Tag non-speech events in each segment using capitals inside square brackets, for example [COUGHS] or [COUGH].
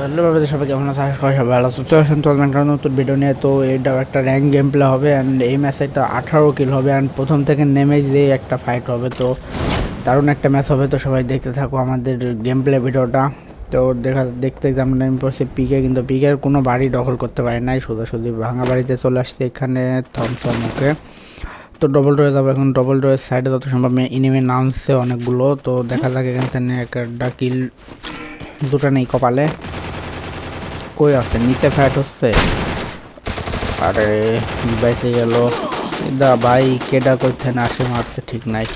Hello বাবাদের সবাই কেমন আছে করি সবাই ভালো তো এখন চলবেন কারণ নতুন ভিডিও নিয়ে, তো এটাও একটা র্যাঙ্ক গেম প্লে হবে অ্যান্ড এই ম্যাচে একটা আঠারো কিল হবে অ্যান্ড প্রথম থেকে নেমে দিয়ে একটা ফাইট হবে, তো দারুণ একটা ম্যাচ হবে। তো সবাই দেখতে থাকো আমাদের গেম প্লে ভিডিওটা তো দেখা, দেখতে আমরা নেমে পড়ছি পিকে কিন্তু পিকের কোনো বাড়ি দখল করতে পারে নাই শুধু ভাঙা বাড়িতে চলে আসছে এখানে থমথম ওকে তো ডবল রয়ে যাব এখন। ডবল রয়ে সাইডে যত সম্ভব ইনিমে নামছে অনেকগুলো। তো দেখা যাক এখান থেকে একটা কিল দুটো নেই কপালে। কই আছে? নিচে ফ্যাট হচ্ছে। আরে বাইসে গেল। দা ভাই কেডা করতে না আসে মারতে ঠিক নাই।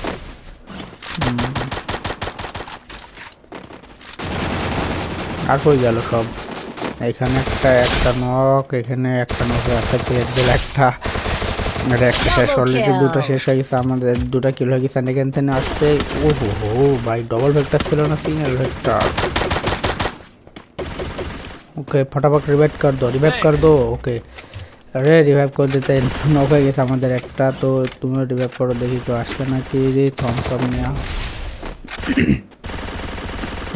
আর কই গেল সব? এখানে একটা একটা নক এখানে একটা নক আছে প্লেট দিল একটা আর একটা শেষ অলরেডি দুটো শেষ হয়ে গেছে আমাদের দুটো কিলো হয়ে গেছে এখান থেকে আসতে ও হো ভাই ডবল ভেক্টর ছিল না সিঙ্গেল ভেক্টর ओके फटाफट रिवाइव कर दो रिवाइव कर दो ओके अरे রিভাইভ করে দিতে নক হয়ে গেছে আমাদের একটা তো তুমিও রিভাইভ করো দেখি কেউ আসছে নাকি রে থমসম নেওয়া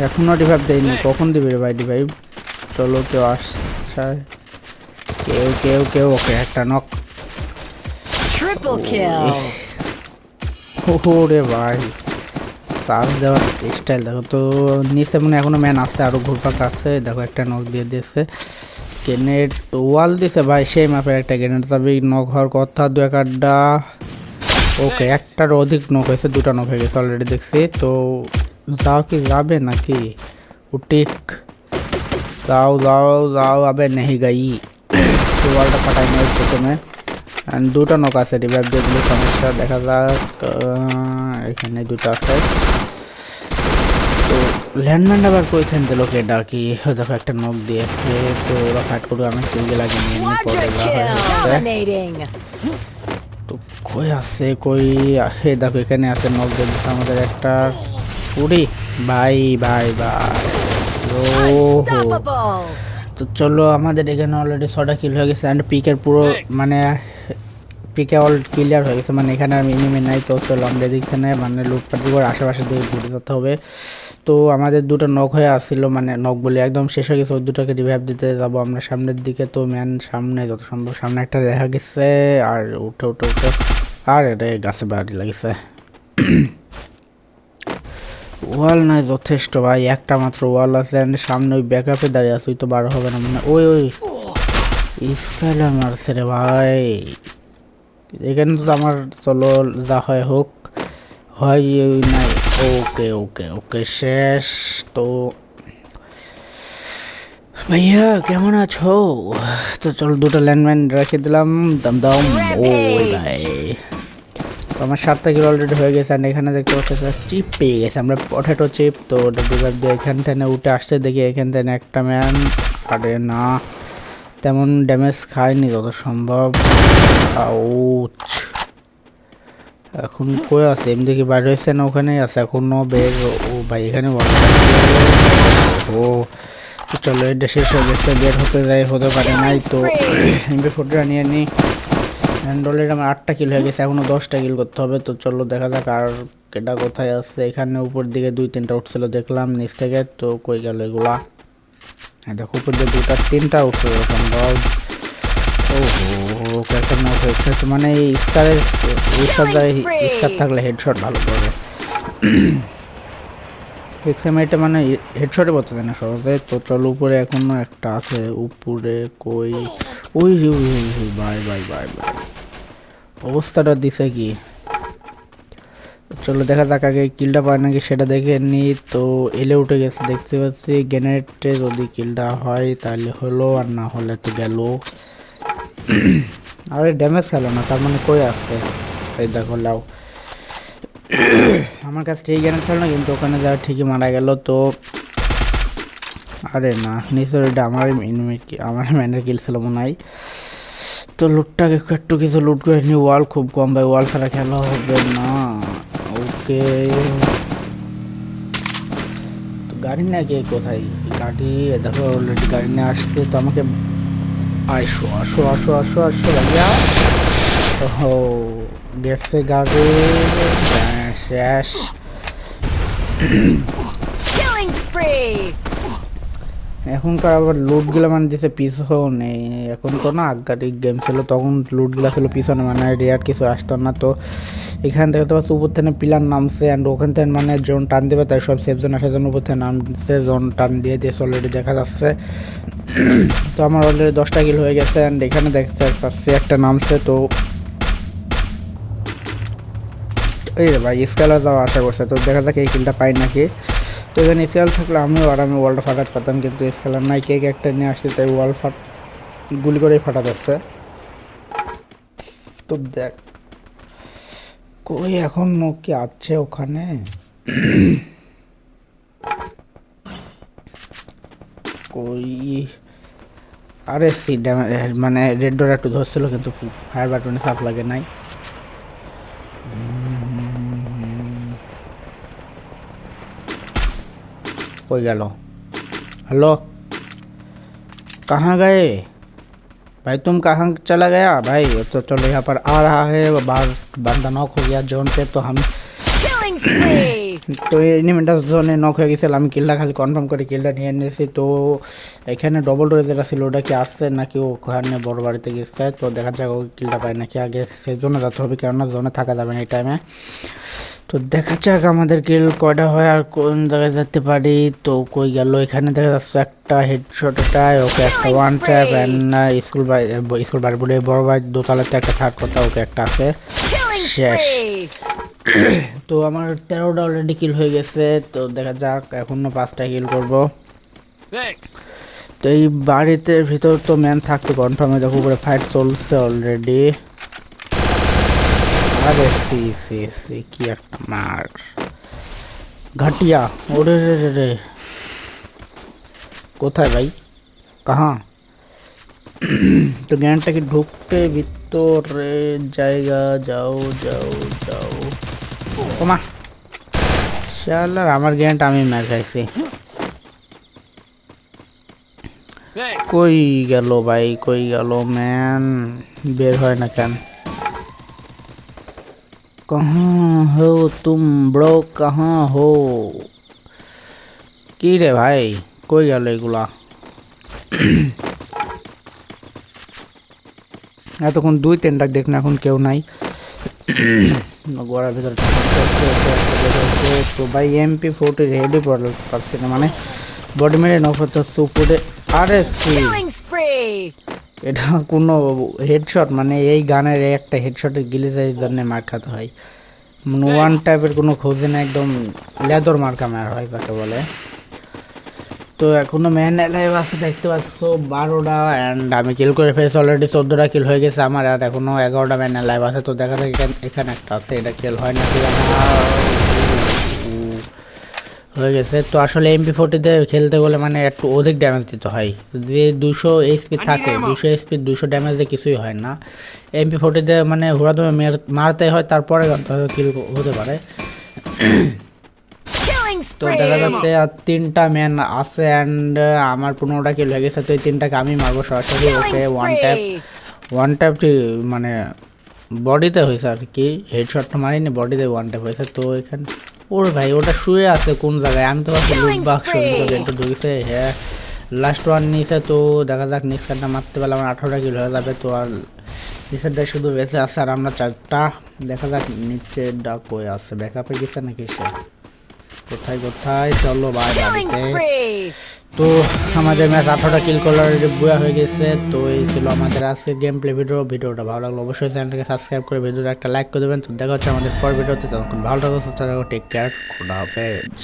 এখনো রিভাইভ দেয়নি কখন দিবে রে ভাই রিভাইভ চলো কেউ আসছে কেউ কেউ কেউ ওকে একটা নক Triple kill. ও রে ভাই চার্জ দেওয়ার স্টাইল দেখো তো নিচে মনে এখনও ম্যান আছে আরও ঘুরপাক আছে। দেখো একটা নখ দিয়ে দিয়েছে। গ্রেনেড ওয়াল দিছে ভাই সেই মাপের একটা গ্রেনেড তবে নখ হওয়ার কথা দু এক আড্ডা। ওকে একটার অধিক নক হয়েছে দুটা নক হয়ে গেছে অলরেডি দেখছি। তো যাও কি যাবে নাকি? উটিক। যাও যাও যাও আবে নেহি গাই। ওয়ালটা ফাটাই নেই প্রথমে। And দুটো নক আছে রিভাইভ দিয়ে দিলে সমস্যা দেখা যাক এখানে দুটো আছে তো ল্যান্ডম্যান আবার করেছেন তো লোকে ডাকি দেখো একটা নক দিয়েছে তো ওরা ফাইট করবে আমি সিঙ্গেল আগে নিয়ে যা। Dominating. তো কই আছে কই হে দেখো এখানে আছে নক দিয়ে আমাদের একটা পুরি ভাই ভাই ভাই ও Unstoppable. তো চলো আমাদের এখানে অলরেডি ছটা কিল হয়ে গেছে অ্যান্ড পিকের পুরো মানে পিকে অল ক্লিয়ার হয়ে গেছে। মানে এখানে আর মিনিমি নাই তো চলো আমরা এদিক থেকে মানে লুটপাটি করে আশেপাশে দিকে ঘুরে যেতে হবে। তো আমাদের দুটো নখ হয়ে আসছিল মানে নখ বলে একদম শেষ হয়ে গেছে ওই দুটোকে রিভাইভ দিতে যাব আমরা সামনের দিকে। তো ম্যান সামনে যত সম্ভব সামনে একটা দেখা গেছে আর উঠে উঠে উঠে আর এটা গাছে বাড়ি লাগছে। ওয়াল নয় যথেষ্ট ভাই একটা মাত্র ওয়াল আছে and সামনে ওই ব্যাকআপে দাঁড়িয়ে আছে ওই তো বার হবে না মানে ওই ওই স্কাইলার মারছে রে ভাই। এখানে তো আমার চলো যা হয় হোক। হয় নাই। ওকে ওকে ওকে শেষ। তো ভাইয়া কেমন আছো? তো চলো দুটো ল্যান্ডম্যান রেখে দিলাম। দাম দাম। ও ভাই। আমার সাতটা কিলো অলরেডি হয়ে গেছে আর এখানে দেখতে পাচ্ছি চিপ পেয়ে গেছে। আমরা পটেটো চিপ তো ওটা ডিভাইভ দিয়ে এখান থেকে উঠে আসতে দেখি এখান থেকে একটা ম্যান আরে না। তেমন ড্যামেজ খায়নি যত সম্ভব এখন কই আছে? এমনি কি বাইরে হয়েছে না ওখানেই আছে? এখনও বের ও ভাই, এখানে ও চলো, এটা শেষ হয়ে গেছে। বের হতে যাই, হতে পারে নাই তো। এমবি ফোরটা নিয়ে নিই অ্যান্ড অলরেডি আমার আটটা কিল হয়ে গেছে, এখনও দশটা কিল করতে হবে। তো চলো, দেখা যাক আর কেটা কোথায় আছে। এখানে উপর দিকে দুই তিনটা উঠছিল, দেখলাম নিচ থেকে। তো কই গেল এগুলা? হ্যাঁ দেখো উপর দিয়ে দুটা তিনটা উঠছিল সম্ভব ও হো কয়েকটা নক হয়েছে। তো মানে স্টারের স্টার স্টার থাকলে হেডশট ভালো করবে এক্সামাইটে মানে হেডশটে বলতে দেয় না সহজে। তো চলো উপরে এখনও একটা আছে উপরে কই? ওই বাই বাই বাই বাই। অবস্থাটা দিছে কি? চলো দেখা যাক আগে কিলটা পায় নাকি সেটা দেখে নি তো এলে উঠে গেছে, দেখতে পাচ্ছি গ্যানেটে যদি কিলটা হয় তাহলে হলো, আর না হলে তো গেল। [CLEARS THROAT] আরে ড্যামেজ খেলো না, তার মানে কই আছে? এই দেখো, লাও। [CLEARS THROAT] আমার কাছে ঠিক গ্যানেট খেলো না, কিন্তু ওখানে যা ঠিকই মারা গেল তো। আরে না নিশ্চয় এটা আমার আমার ম্যানের কিল ছিল মনে হয়। তো লুটটাকে একটু কিছু লুট করে নি ওয়াল খুব কম ভাই ওয়াল ছাড়া খেলা হবে না। ওকে তো গাড়ি না কে কোথায়? গাড়ি দেখো অলরেডি গাড়ি নিয়ে আসছে তো আমাকে আসো আসো আসো আসো আসো ভাইয়া। ও গেছে গাড়ি শেষ. এখনকার আবার লুটগুলো মানে দিছে নেই। এখন তো না আগাটিক গেম ছিল তখন লুটগুলো ছিল পিছনে মানে রেয়ার কিছু আসতো না তো এখান থেকে তো উপর থেকে পিলার নামছে অ্যান্ড ওখান থেকে মানে জোন টান দেবে, তাই সব সেফ জোন আসার জন্য উপর থেকে নামছে জোন টান দিয়ে দিয়েছে অলরেডি দেখা যাচ্ছে। [CLEARS THROAT] তো আমার অলরেডি দশটা কিল হয়ে গেছে অ্যান্ড এখানে দেখতে পাচ্ছি একটা নামছে, তো এই ভাই স্কেলার যাওয়া আশা করছে, তো দেখা যাক এই কিলটা পাই নাকি। তো এখানে স্কেল থাকলে আমিও আরামে ওয়ালটা ফাটাতে পারতাম কিন্তু স্কেলার নাই কেক একটা নিয়ে আসছে, তাই ওয়াল ফাট গুলি করেই ফাটা যাচ্ছে। তো দেখ। কই এখন কি আছে ওখানে? কই? আরে সি মানে রেড ডোর একটু ধরছিল কিন্তু ফায়ার বাটনে সাপ লাগে নাই। কই গেল? হ্যালো? কাহা গায়ে? भाई तुम कहाँ चला गया भाई तो चलो यहाँ पर आ रहा है बाहर बंदा नॉक हो गया जोन पे तो हम Killing spree! [CLEARS THROAT] তো এনিমেন্টাস জোনে নক হয়ে গেছিল আমি কিলটা খালি কনফার্ম করে কিলটা নিয়ে নিয়েছি তো এখানে ডবল ডোরে যেটা ছিল ওটা কি আসছে নাকি ওখানে বড় বাড়িতে গেছে তো দেখা যাক ও কিলটা পায় নাকি আগে সেই জন্য যেতে হবে কেননা জোনে থাকা যাবে না এই টাইমে তো দেখা যাক আমাদের কিল কয়টা হয় আর কোন জায়গায় যেতে পারি। তো কই গেল? এখানে দেখা যাচ্ছে একটা হেডশট এটা ওকে একটা ওয়ান ট্যাপ অ্যান্ড স্কুল বাড়ি স্কুল বাড়ি বলে বড় বাড়ি দোতলাতে একটা থার্ড কথা ওকে একটা আছে। শেষ। [COUGHS] তো আমার তেরোটা অলরেডি কিল হয়ে গেছে তো দেখা যাক এখনও পাঁচটা কিল করব. তো এই বাড়িতে ভিতর তো ম্যান থাকতো কনফার্মে দেখো উপরে ফাইট চলছে অলরেডি আরে সি সি সি কি একটা মার ঘাটিয়া ওরে রে রে রে কোথায় ভাই কাহা তো জ্ঞানটা কি ঢুকতে ভিতরে জায়গা যাও যাও যাও ওমা শালার আমার জ্ঞানটা আমি মার খাইছি Thanks. কই গেল ভাই কই গেল ম্যান বের হয় না কেন कहाँ हो तुम ब्रो कहाँ हो কি রে ভাই কই গেল এগুলা [CLEARS THROAT] এতক্ষণ দুই তিনটা দেখ না এখন কেউ নাই [CLEARS THROAT] গোড়ার ভিতরে তো ভাই এমপি ফোর্টি রেডি পারছি না মানে বডি মেরে নফত উপরে আরে সি Killing spree! এটা কোনো হেডশট মানে এই গানের একটা হেডশটের গিলিজের জন্য মার খাতে হয়। মানে ওয়ান টাইপের কোনো খোঁজে না একদম লেদর মার্কা মার হয় তাকে বলে। তো এখনও ম্যান লাইভ আছে দেখতে পাচ্ছ বারোটা অ্যান্ড আমি কিল করে ফেলেছি অলরেডি চোদ্দোটা কিল হয়ে গেছে আমার আর এখনও এগারোটা ম্যান লাইভ আছে। তো দেখা যাক এখানে একটা আছে এটা কিল হয় আমার হয়ে গেছে। তো আসলে এমপি ফোর্টিতে খেলতে গেলে মানে একটু অধিক ড্যামেজ দিতে হয়। যে দুশো এইচপি থাকে দুশো এইচপি দুশো ড্যামেজে কিছুই হয় না। এমপি ফোর্টিতে মানে হুড়াদমে মারতে হয় তারপরে কিল হতে পারে। তো দেখা যাচ্ছে আর তিনটা ম্যান আছে অ্যান্ড আমার পনেরোটা কিল হয়ে গেছে তো এই তিনটাকে আমি মারবো সরাসরি। Okay one tap one tap মানে বডিতে হয়েছে আর কি। হেডশটটা মারিনি বডিতে ওয়ান ট্যাপ হয়েছে তো এখানে ওর ভাই ওটা শুয়ে আছে কোন জায়গায়? আমি তো ভাবছি লুট বাক্স ভিতরে একটু ঢুকেছে হ্যাঁ। লাস্ট ওয়ান নিচে তো দেখা যাক নিচ কাটটা মারতে পারলে আমার আঠারোটা কিলো হয়ে যাবে তো আর নিচেরটা শুধু বেঁচে আছে আর আমরা চারটা দেখা যাক নিচে ডাক হয়ে আছে। ব্যাকআপে গেছে নাকি সে? কোথায় কোথায়? চলো ভাই Killing বাড়িতে! তো আমাদের ম্যাচ আঠারোটা কিল করার বুয়া হয়ে গেছে। তো এই ছিল আমাদের আজকের গেম প্লে ভিডিও ভিডিওটা ভালো লাগল অবশ্যই চ্যানেলটাকে সাবস্ক্রাইব করে ভিডিওটা একটা লাইক করে দেবেন। তো দেখা হচ্ছে আমাদের পর ভিডিওতে। তখন ভালো থাকো টেক কেয়ার খোদা হাফেজ।